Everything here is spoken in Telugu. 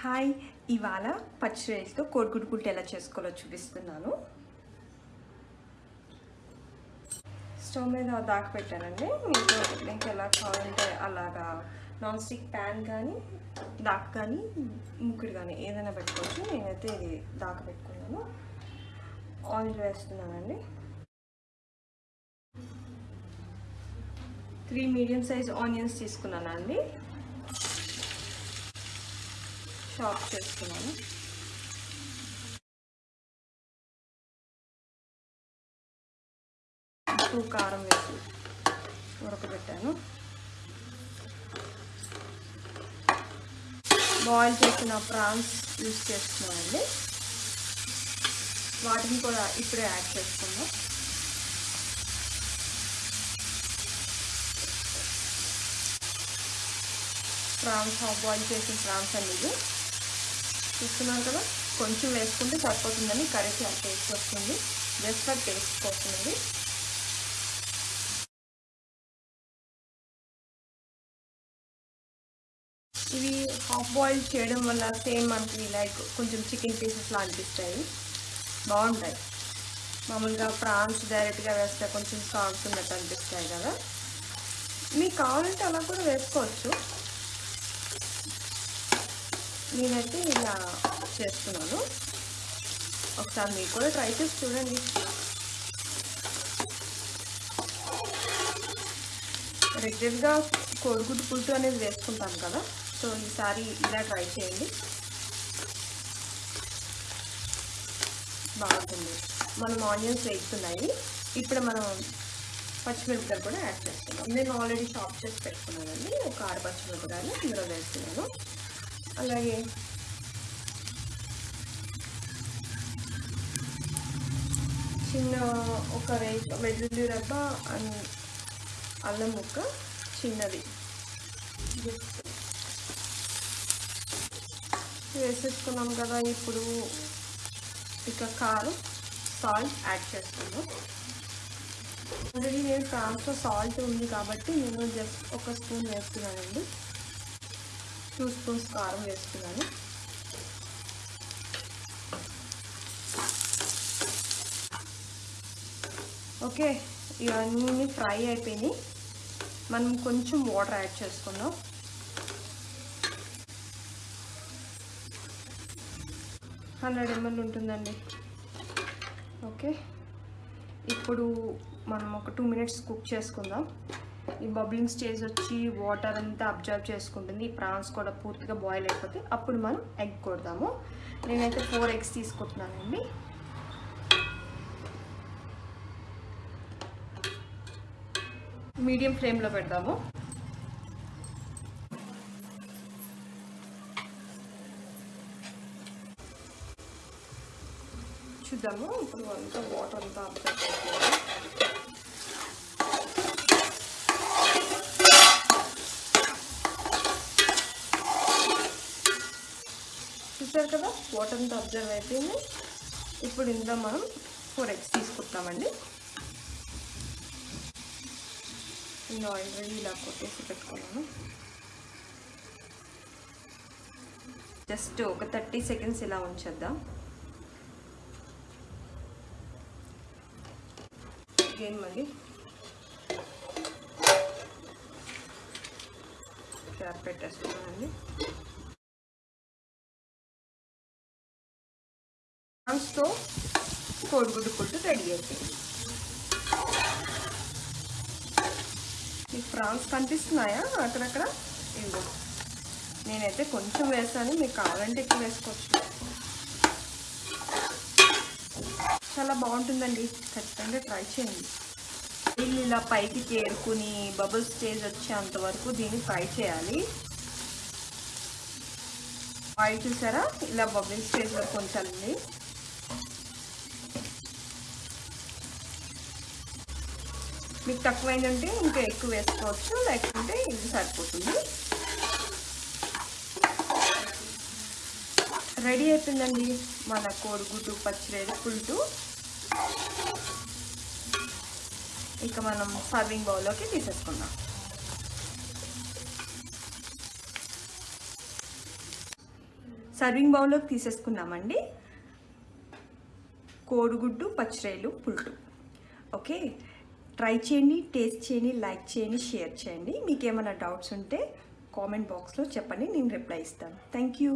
హాయ్. ఇవాళ పచ్చిరేలతో కోడిగుడ్డు పుల్టు ఎలా చేసుకోవాలో చూపిస్తున్నాను. స్టవ్ మీద దాకా పెట్టానండి. మీకు మీకు ఎలా కావాలంటే అలాగా నాన్ స్టిక్ ప్యాన్ కానీ దాకా కానీ ముక్కుడు కానీ ఏదైనా పెట్టుకోవచ్చు. నేనైతే ఇది దాకా పెట్టుకున్నాను. ఆయిల్ వేస్తున్నానండి. త్రీ మీడియం సైజ్ ఆనియన్స్ తీసుకున్నానండి. చాప్ చేసుకున్నాను ఉప్పు కారం వేసి ఉడకబెట్టాను. బాయిల్ చేసిన ప్రాన్స్ యూస్ చేస్తున్నామండి వాటిని కూడా ఇప్పుడే యాడ్ చేసుకుందాం. ప్రాన్స్ హాఫ్ బాయిల్ చేసిన ప్రాన్స్ అండి ఇది చూస్తున్నారు కదా కొంచెం వేసుకుంటే సరిపోతుందని కర్రీకి ఆ టేస్ట్ వస్తుంది. జస్ట్ ఫర్ టేస్ట్ కోసం ఇవి హాఫ్ బాయిల్ చేయడం వల్ల సేమ్ మనకి లైక్ కొంచెం చికెన్ పీసెస్లా అనిపిస్తాయి. బాగుంటాయి. మామూలుగా ప్రాన్స్ డైరెక్ట్గా వేస్తే కొంచెం సాల్స్ ఉన్నట్టు అనిపిస్తాయి కదా. మీకు కావాలంటే అలా కూడా వేసుకోవచ్చు. నేనైతే ఇలా చేస్తున్నాను. ఒకసారి మీరు కూడా ట్రై చేసి చూడండి. రెగ్యులర్గా కోడిగుడ్డు పులుసు అనేది వేసుకుంటాం కదా. సో ఈసారి ఇలా ట్రై చేయండి. బాగుంటుంది. మనం ఆనియన్స్ వేస్తున్నాయి. ఇప్పుడు మనం పచ్చిమిరపకాయలు కూడా యాడ్ చేస్తున్నాం. నేను ఆల్రెడీ షాప్ చేసి పెట్టుకున్నానండి. ఒక ఆరు పచ్చిమిరపకాయలు ఇందులో వేస్తున్నాను. అలాగే. చిన్న ఒక రేప వెల్లుల్లి రబ్బ అండ్ అల్లం ముక్క చిన్నది. వేసేసుకున్నాం కదా ఇప్పుడు ఇక కారం సాల్ట్ యాడ్ చేసుకున్నాం ఆల్రెడీ నేను ఫ్రాన్స్లో సాల్ట్ ఉంది కాబట్టి నేను జస్ట్ ఒక స్పూన్ వేస్తున్నానండి. టూ స్పూన్స్ కారం వేసుకున్నాను. ఓకే ఇవన్నీ ఫ్రై అయిపోయినాయి. మనం కొంచెం వాటర్ యాడ్ చేసుకుందాం. హండ్రెడ్ ఎంఎల్ ఉంటుందండి. ఓకే ఇప్పుడు మనం ఒక టూ మినిట్స్ కుక్ చేసుకుందాం. ఈ బబ్లింగ్ స్టేజ్ వచ్చి వాటర్ అంతా అబ్జర్వ్ చేసుకుంటుంది. ఈ ప్రాన్స్ కూడా పూర్తిగా బాయిల్ అయిపోతే అప్పుడు మనం ఎగ్ కొడదాము నేనైతే ఫోర్ ఎగ్స్ తీసుకుంటున్నానండి. మీడియం ఫ్లేమ్లో పెడదాము చూద్దాము. ఇప్పుడు అంతా వాటర్ అంతా అబ్జర్వ్ చేసుకోవాలి. చూసారు కదా? వాటర్ అంతా అబ్జర్వ్ అయిపోయింది. ఇప్పుడు ఇందులో మనం ఫోర్ ఎగ్స్ తీసుకుంటామండి. నేను ఆల్రెడీ ఇలా కొట్టేసి పెట్టుకున్నాను. జస్ట్ ఒక థర్టీ సెకండ్స్ ఇలా ఉంచేద్దాం. గేమ్ మళ్ళీ. క్యాప్ పెట్టేస్తున్నానండి. కోడిగుడ్డు పుట్టు రెడీ అయిపోయింది మీకు ప్రాన్స్ కనిపిస్తున్నాయా? అక్కడక్కడ? ఇవ్వ నేనైతే కొంచెం వేసాను. మీకు కావాలంటే ఎక్కువ వేసుకోవచ్చు. చాలా బాగుంటుందండి. ఖచ్చితంగా ట్రై చేయండి. నీళ్ళు ఇలా పైకి చేరుకుని బబుల్ స్టేజ్ వచ్చేంత వరకు దీన్ని ఫ్రై చేయాలి. ఆయిల్ చూసారా? ఇలా బబుల్ స్టేజ్ వరకు ఉంచాలండి. మీకు తక్కువైందంటే ఇంకా ఎక్కువ వేసుకోవచ్చు లేకుంటే ఇది సరిపోతుంది. రెడీ అయిపోయిందండి మన కోడిగుడ్డు పచ్చిరేడు పుల్టు ఇక మనం సర్వింగ్ బౌల్లోకి తీసేసుకుందాం. సర్వింగ్ బౌల్లోకి తీసేసుకున్నామండి కోడిగుడ్డు పచ్చిరేలు పుల్టు ఓకే? ట్రై చేయండి టేస్ట్ చేయండి లైక్ చేయండి షేర్ చేయండి. మీకు ఏమైనా డౌట్స్ ఉంటే కామెంట్ బాక్స్లో చెప్పండి నేను రిప్లై ఇస్తాను. Thank you.